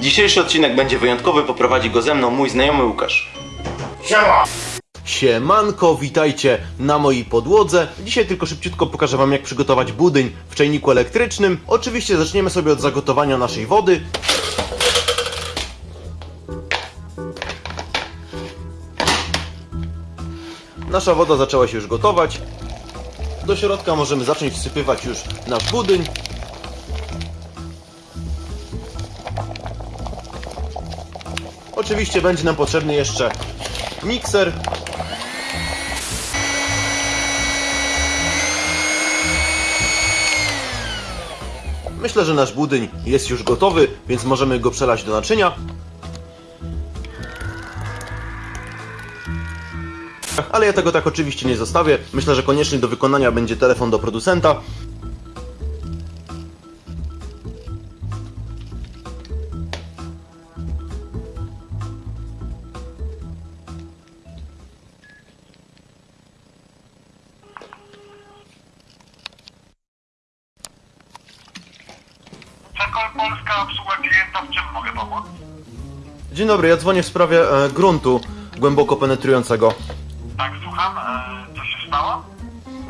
Dzisiejszy odcinek będzie wyjątkowy, poprowadzi go ze mną mój znajomy Łukasz. Siemanko, witajcie na mojej podłodze. Dzisiaj tylko szybciutko pokażę wam jak przygotować budyń w czajniku elektrycznym. Oczywiście zaczniemy sobie od zagotowania naszej wody. Nasza woda zaczęła się już gotować. Do środka możemy zacząć wsypywać już nasz budyń. Oczywiście będzie nam potrzebny jeszcze mikser. Myślę, że nasz budyń jest już gotowy, więc możemy go przelać do naczynia. Ale ja tego tak oczywiście nie zostawię. Myślę, że konieczny do wykonania będzie telefon do producenta. Czekol Polska, obsługa klienta, w czym mogę pomóc? Dzień dobry, ja dzwonię w sprawie e, gruntu głęboko penetrującego. Tak, słucham, e, co się stało?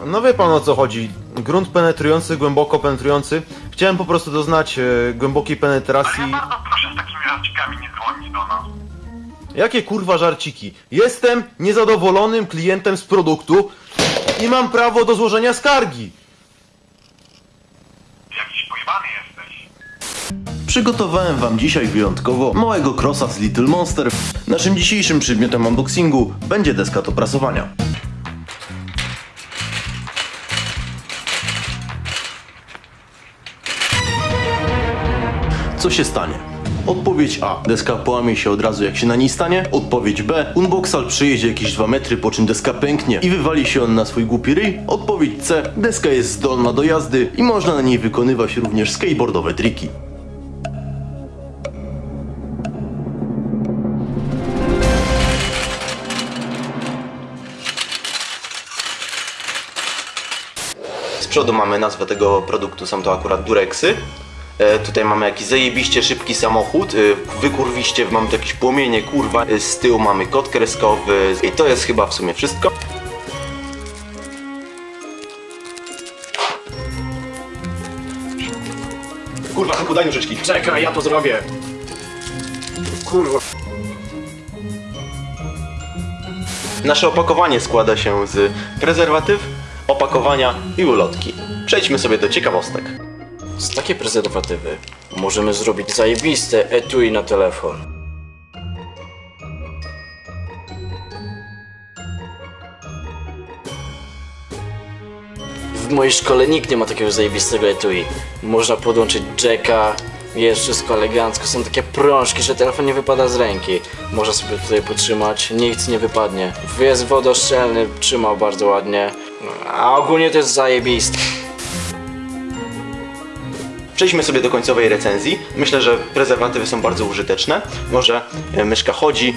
No wie pan o co chodzi. Grunt penetrujący, głęboko penetrujący. Chciałem po prostu doznać e, głębokiej penetracji. Ja bardzo proszę z takimi żarcikami nie dzwonić do nas. Jakie kurwa żarciki? Jestem niezadowolonym klientem z produktu i mam prawo do złożenia skargi. Jakiś pojebany jesteś. Przygotowałem wam dzisiaj wyjątkowo małego crossa z Little Monster. Naszym dzisiejszym przedmiotem unboxingu będzie deska do prasowania. Co się stanie? Odpowiedź A. Deska połamie się od razu jak się na niej stanie. Odpowiedź B. Unboxal przejedzie jakieś 2 metry, po czym deska pęknie i wywali się on na swój głupi ryj. Odpowiedź C. Deska jest zdolna do jazdy i można na niej wykonywać również skateboardowe triki. Przodu mamy nazwę tego produktu, są to akurat Durexy. E, tutaj mamy jakiś zajebiście szybki samochód, e, wykurwiście mamy tu jakieś płomienie, kurwa. E, z tyłu mamy kod kreskowy i to jest chyba w sumie wszystko. Kurwa, tylko daj nożyczki. Czekaj, ja to zrobię. Kurwa. Nasze opakowanie składa się z prezerwatyw, opakowania i ulotki. Przejdźmy sobie do ciekawostek. Z takie prezerwatywy możemy zrobić zajebiste etui na telefon. W mojej szkole nikt nie ma takiego zajebistego etui. Można podłączyć jacka, jest wszystko elegancko, są takie prążki, że telefon nie wypada z ręki. Można sobie tutaj potrzymać, nic nie wypadnie. Jest wodoszczelny, trzymał bardzo ładnie. A ogólnie to jest zajebiste. Przejdźmy sobie do końcowej recenzji. Myślę, że prezerwatywy są bardzo użyteczne. Może e, myszka chodzi.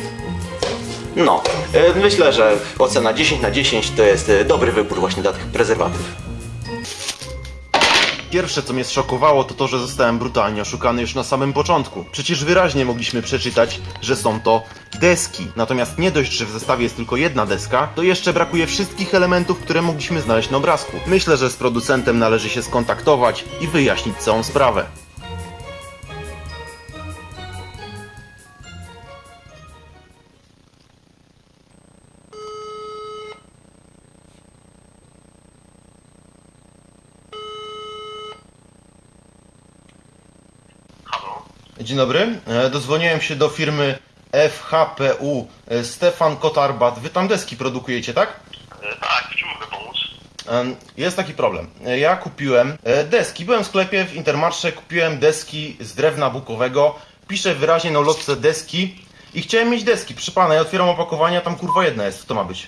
No, e, myślę, że ocena 10 na 10 to jest e, dobry wybór właśnie dla tych prezerwatyw. Pierwsze, co mnie zszokowało, to to, że zostałem brutalnie oszukany już na samym początku. Przecież wyraźnie mogliśmy przeczytać, że są to deski. Natomiast nie dość, że w zestawie jest tylko jedna deska, to jeszcze brakuje wszystkich elementów, które mogliśmy znaleźć na obrazku. Myślę, że z producentem należy się skontaktować i wyjaśnić całą sprawę. Dzień dobry, E, dozwoniłem się do firmy FHPU E, Stefan Kotarbat. Wy tam deski produkujecie, tak? E, tak, w czym mogę pomóc? Jest taki problem. Ja kupiłem deski. Byłem w sklepie w Intermarsze, kupiłem deski z drewna bukowego. Piszę wyraźnie na ulotce deski i chciałem mieć deski. Przy pana, ja otwieram opakowanie, a tam kurwa jedna jest. Co to ma być?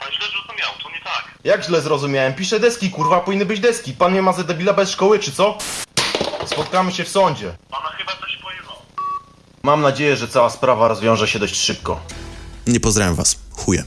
Pan źle zrozumiał, to nie tak. Jak źle zrozumiałem? Piszę deski, kurwa, powinny być deski. Pan mnie ma za debila bez szkoły, czy co? Spotkamy się w sądzie. Pana chyba coś pojebało. Mam nadzieję, że cała sprawa rozwiąże się dość szybko. Nie pozdrawiam was. Chuje.